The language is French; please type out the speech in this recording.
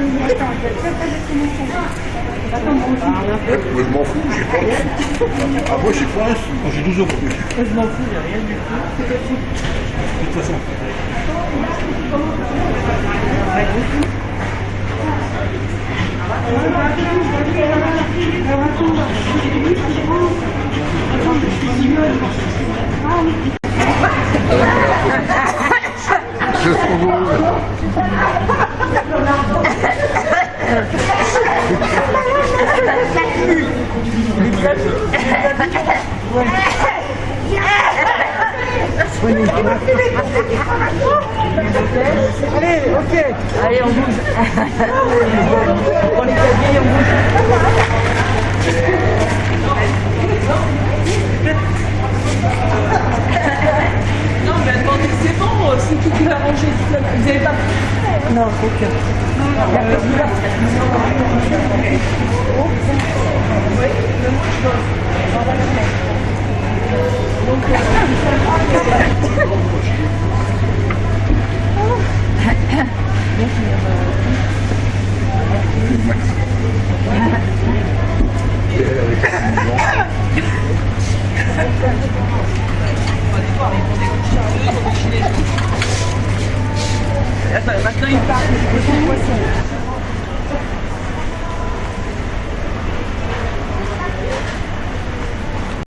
Moi, je m'en fous, j'ai pas. Ah, moi, j'ai pas un sou. Moi, j'ai 12 euros. Je m'en fous, a rien du tout. De toute façon. C'est trop Allez, ok. Allez, on bouge. On claviers et on bouge. Non, mais attendez, c'est bon, c'est tout qui va ranger. Vous n'avez pas Non, aucun. On va les Essa, essa cantar, depois eu vou.